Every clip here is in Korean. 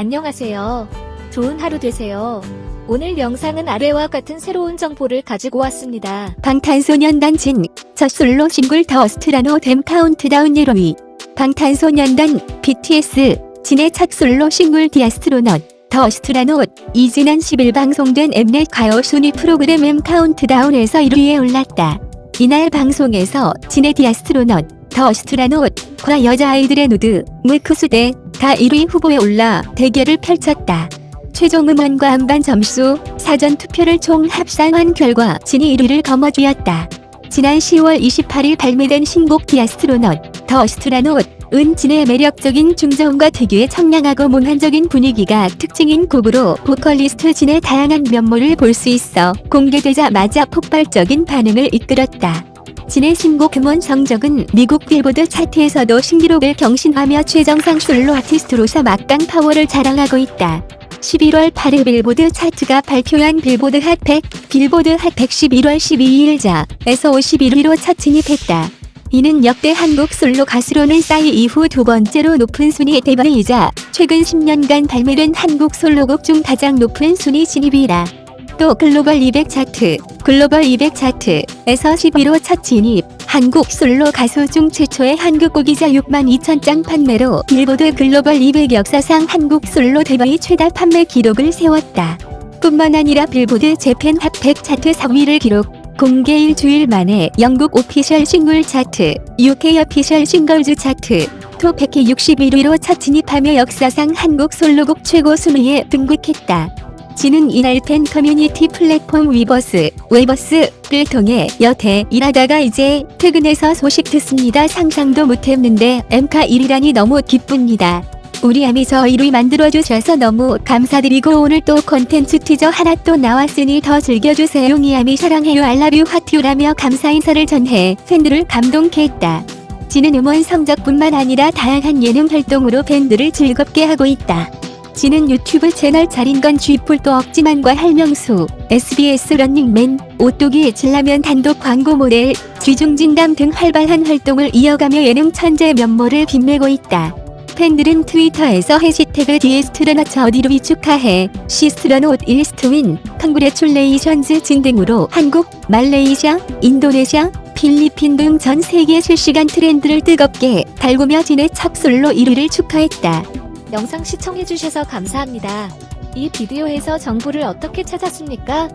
안녕하세요. 좋은 하루 되세요. 오늘 영상은 아래와 같은 새로운 정보를 가지고 왔습니다. 방탄소년단 진, 첫 솔로 싱글 The Astronaut 엠 카운트다운 1위 방탄소년단 BTS 진의 첫 솔로 싱글 The Astronaut The Astronaut 이 지난 10일 방송된 엠넷 가요 순위 프로그램 M 카운트다운에서 1위에 올랐다. 이날 방송에서 진의 The Astronaut The Astronaut 과 여자아이들의 누드, 무크수대 다 1위 후보에 올라 대결을 펼쳤다. 최종 음원과 음반 점수, 사전 투표를 총 합산한 결과 진이 1위를 거머쥐었다. 지난 10월 28일 발매된 신곡 The Astronaut, The Astronaut, 은 진의 매력적인 중저음과 특유의 청량하고 몽환적인 분위기가 특징인 곡으로 보컬리스트 진의 다양한 면모를 볼 수 있어 공개되자마자 폭발적인 반응을 이끌었다. 진의 신곡 음원 성적은 미국 빌보드 차트에서도 신기록을 경신하며 최정상 솔로 아티스트로서 막강 파워를 자랑하고 있다. 11월 8일 빌보드 차트가 발표한 빌보드 핫100, 빌보드 핫100 11월 12일자에서 51위로 첫 진입했다. 이는 역대 한국 솔로 가수로는 싸이 이후 두 번째로 높은 순위 대박이자 최근 10년간 발매된 한국 솔로곡 중 가장 높은 순위 진입이라. 또 글로벌 200 차트, 글로벌 200 차트에서 10위로 첫 진입, 한국 솔로 가수 중 최초의 한국곡이자 6만 2천 장 판매로 빌보드 글로벌 200 역사상 한국 솔로 데뷔 최다 판매 기록을 세웠다. 뿐만 아니라 빌보드 재팬 핫100 차트 4위를 기록, 공개 일주일 만에 영국 Official Single 차트, UK Official Singles Chart, 톱 161위로 첫 진입하며 역사상 한국 솔로곡 최고 순위에 등극했다. 진은 이날 팬 커뮤니티 플랫폼 위버스, Weverse를 통해 여태 일하다가 이제 퇴근해서 소식 듣습니다. 상상도 못했는데 엠카 1위라니 너무 기쁩니다. 우리 아미 저 1위 만들어주셔서 너무 감사드리고 오늘 또 콘텐츠 티저 하나 또 나왔으니 더 즐겨주세요. 이아미 사랑해요 알라뷰 하트유라며 감사 인사를 전해 팬들을 감동케 했다. 진은 음원 성적뿐만 아니라 다양한 예능 활동으로 팬들을 즐겁게 하고 있다. 지는 유튜브 채널 차린 건 쥐뿔도 없지만과 할명수, SBS 런닝맨, 오뚜기 진라면 단독 광고 모델, 쥐중진담 등 활발한 활동을 이어가며 예능 천재 면모를 빛내고 있다. 팬들은 트위터에서 해시태그 디에스트러너처 어디로 축하해 시스트러노트 일스트윈 컨그레출레이션즈 진 등으로 한국, 말레이시아, 인도네시아, 필리핀 등 전 세계 실시간 트렌드를 뜨겁게 달구며 진의 첫 솔로 1위를 축하했다. 영상 시청해주셔서 감사합니다. 이 비디오에서 정보를 어떻게 찾았습니까?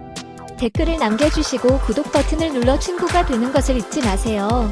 댓글을 남겨주시고 구독 버튼을 눌러 친구가 되는 것을 잊지 마세요.